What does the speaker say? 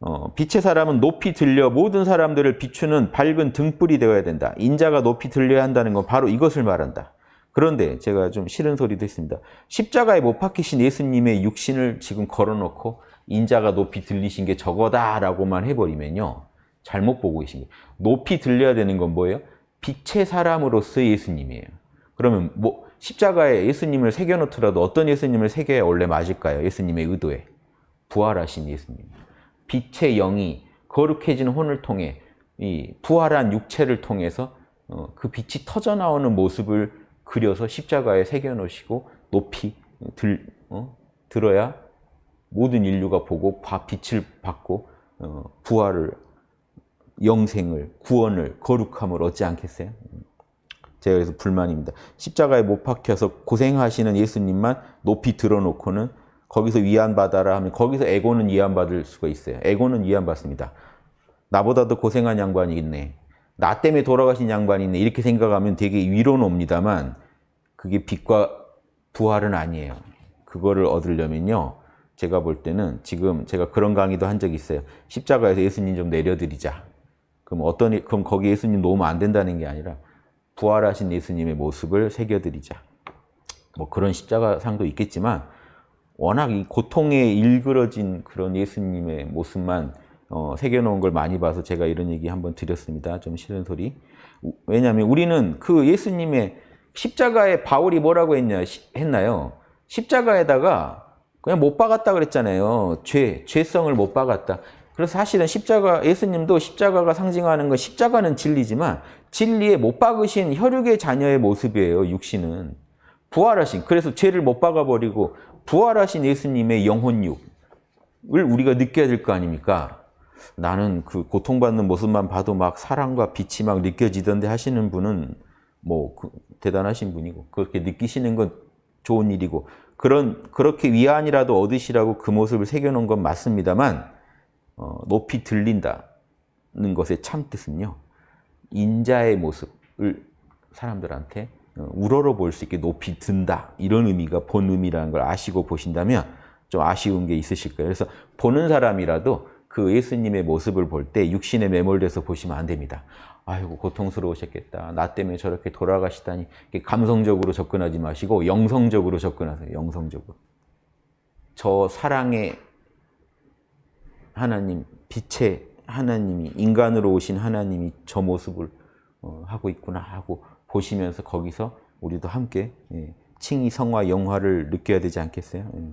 어, 빛의 사람은 높이 들려 모든 사람들을 비추는 밝은 등불이 되어야 된다. 인자가 높이 들려야 한다는 건 바로 이것을 말한다. 그런데 제가 좀 싫은 소리도 했습니다. 십자가에 못 박히신 예수님의 육신을 지금 걸어놓고 인자가 높이 들리신 게 저거다라고만 해버리면요. 잘못 보고 계신 거예요. 높이 들려야 되는 건 뭐예요? 빛의 사람으로서 예수님이에요. 그러면 뭐 십자가에 예수님을 새겨놓더라도 어떤 예수님을 새겨야 원래 맞을까요? 예수님의 의도에. 부활하신 예수님. 빛의 영이 거룩해진 혼을 통해 이 부활한 육체를 통해서 어, 그 빛이 터져 나오는 모습을 그려서 십자가에 새겨 놓으시고 높이 들, 어? 들어야 모든 인류가 보고 빛을 받고 어, 부활을 영생을 구원을 거룩함을 얻지 않겠어요? 제가 그래서 불만입니다. 십자가에 못 박혀서 고생하시는 예수님만 높이 들어놓고는 거기서 위안받아라 하면 거기서 에고는 위안받을 수가 있어요. 에고는 위안받습니다. 나보다도 고생한 양반이 있네. 나 때문에 돌아가신 양반이 있네. 이렇게 생각하면 되게 위로는 옵니다만 그게 빛과 부활은 아니에요. 그거를 얻으려면요. 제가 볼 때는 지금 제가 그런 강의도 한 적이 있어요. 십자가에서 예수님 좀 내려드리자. 그럼 어떤 그럼 거기 예수님 놓으면 안 된다는 게 아니라 부활하신 예수님의 모습을 새겨드리자. 뭐 그런 십자가 상도 있겠지만 워낙 이 고통에 일그러진 그런 예수님의 모습만 어, 새겨놓은 걸 많이 봐서 제가 이런 얘기 한번 드렸습니다. 좀 싫은 소리. 왜냐하면 우리는 그 예수님의 십자가에 바울이 뭐라고 했냐, 했나요? 십자가에다가 그냥 못 박았다 그랬잖아요. 죄, 죄성을 못 박았다. 그래서 사실은 십자가, 예수님도 십자가가 상징하는 건 십자가는 진리지만 진리에 못 박으신 혈육의 자녀의 모습이에요, 육신은. 부활하신, 그래서 죄를 못 박아버리고 부활하신 예수님의 영혼육을 우리가 느껴야 될 거 아닙니까? 나는 그 고통받는 모습만 봐도 막 사랑과 빛이 막 느껴지던데 하시는 분은 뭐 그 대단하신 분이고 그렇게 느끼시는 건 좋은 일이고 그런 그렇게 위안이라도 얻으시라고 그 모습을 새겨놓은 건 맞습니다만 어, 높이 들린다는 것의 참 뜻은요 인자의 모습을 사람들한테 어, 우러러 볼 수 있게 높이 든다 이런 의미가 본 의미라는 걸 아시고 보신다면 좀 아쉬운 게 있으실 거예요. 그래서 보는 사람이라도 그 예수님의 모습을 볼 때 육신에 매몰돼서 보시면 안 됩니다. 아이고 고통스러우셨겠다. 나 때문에 저렇게 돌아가시다니 감성적으로 접근하지 마시고 영성적으로 접근하세요. 영성적으로. 저 사랑의 하나님, 빛의 하나님이 인간으로 오신 하나님이 저 모습을 어, 하고 있구나 하고 보시면서 거기서 우리도 함께 예, 칭의 성화 영화를 느껴야 되지 않겠어요? 예.